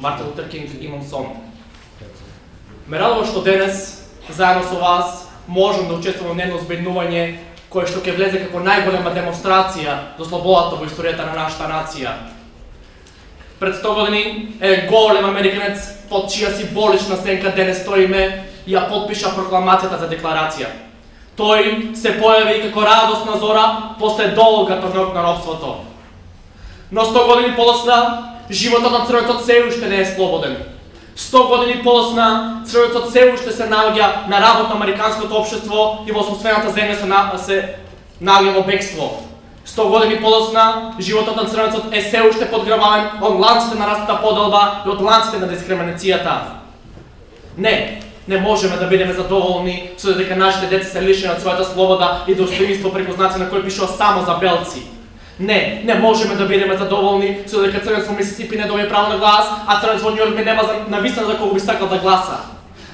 Мартин Лутер Кинг имам сон. Ме радува што денес, заедно со вас, можам да учествувам во едно збеднување кое што ќе влезе како најголема демонстрација до слободата во историјата на нашата нација. Пред 100 години е голем американец под чија си болична сенка денес стоиме и ја подпиша прокламацијата за декларација. Тој се појави како радосна зора после долга трнок на робството. Но 100 години полосна, животот на црвецот се уште не е слободен. 100 години полосна, црвецот се уште се наоѓа на работ на американското општество и во собствената земја се, на, се наоѓа во бегство. 100 години полосна, животот на црвецот е се уште подграбавен од ланците на растата поделба и од ланците на дискриминацијата. Не, не можеме да бидеме задоволни со дека нашите деца се лишени од својата слобода и достоинство преку знаци на кои пишува само за белци. Не, не можеме да бидеме задоволни со дека црвец во Мисисипи не добие право на глас, а црвец во Њујорк нема за вистина за кого би сакал да гласа.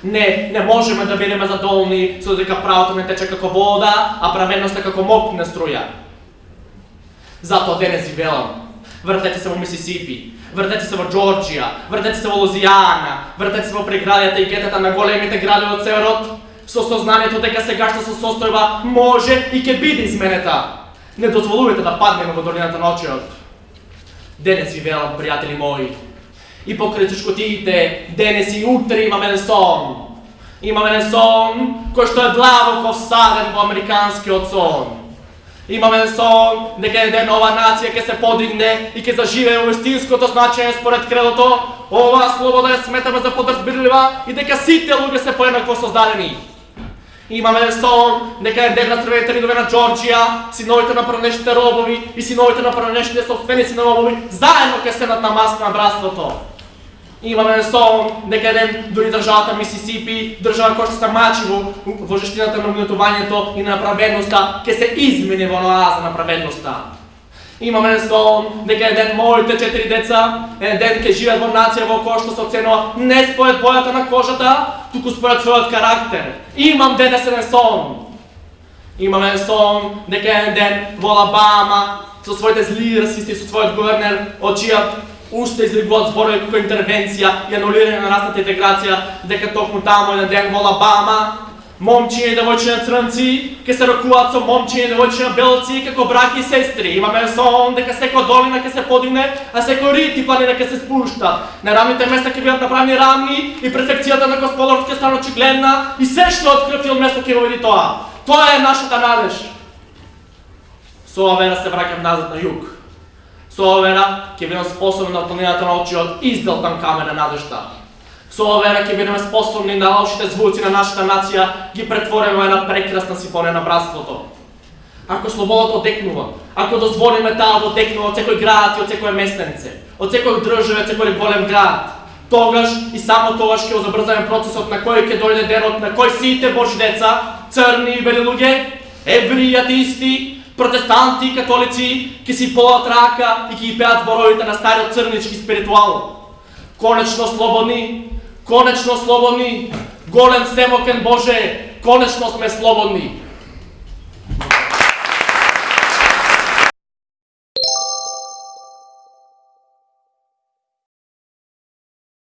Не, не можеме да бидеме задоволни со дека правото не тече како вода, а праведноста како мокна струја. Затоа денес ви велам, вртете се во Мисисипи, вртете се во Джорджија, вртете се во Лузијана, вртете се во преградијата и гетата на големите градови од северот, со сознанието дека сегашната со состојба може и ќе биде изменета. Не дозволувате да паднеме во долината на очиот. Денес ви велам, пријатели мои, и покрај чешкотиите, денес и утре имаме еден сон. Имаме еден сон кој што е длабоко всаден во американскиот сон. Имаме сон дека еден ова нација ќе се подигне и ќе заживее во истинското значење според кредото. Ова слобода ја сметаме за подразбирлива и дека сите луѓе се поеднакво создадени. Имаме сон дека е ден на црвените ридове на Джорджија, синовите на пранешните робови и синовите на пранешните собственици на робови заедно ке седат на маста на братството. Имаме сон дека ден дури државата Мисисипи, држава која што се мачи во, во жештината на угнетувањето и на праведноста, ке се измени во ноаза на праведноста. Имаме сон дека еден моите четири деца, еден ќе живеат во нација во која што се оценува не според бојата на кожата, туку според својот карактер. Имам денес еден сон. Имаме сон дека еден ден во Алабама со своите зли расисти, со својот гувернер, од уште излегуват зборови како интервенција и анулирање на расната интеграција, дека токму таму еден ден во Алабама момчиња и девојчиња црнци ке се рокуваат со момчиња и девојчиња белци како браки и сестри. Имаме сон дека секоја долина ке се подигне, а секој рит и планина ке се спушта. На рамните места ке бидат направени рамни и префекцијата на Господарот ке стане очигледна и се што открив филм место ке го види тоа. Тоа е нашата надеж. Со ова вера се враќам назад на југ. Со ова вера ќе бидам способен на планината на очиот изделтан камен на надежта Со ова вера ќе бидеме способни да на лошите звуци на нашата нација ги претвориме во една прекрасна симфонија на братството. Ако слободата одекнува, ако дозволиме таа да одекнува од секој град и од секој местенце, од секој држава, од секој голем град, тогаш и само тогаш ќе забрзаме процесот на кој ќе дојде денот на кој сите Божи деца, црни и бели луѓе, евреи, атеисти, протестанти и католици ќе си полат рака и ќе ги пеат зборовите на стариот црнички спиритуал. Конечно слободни, Конечно слободни, голем семокен Боже, конечно сме слободни.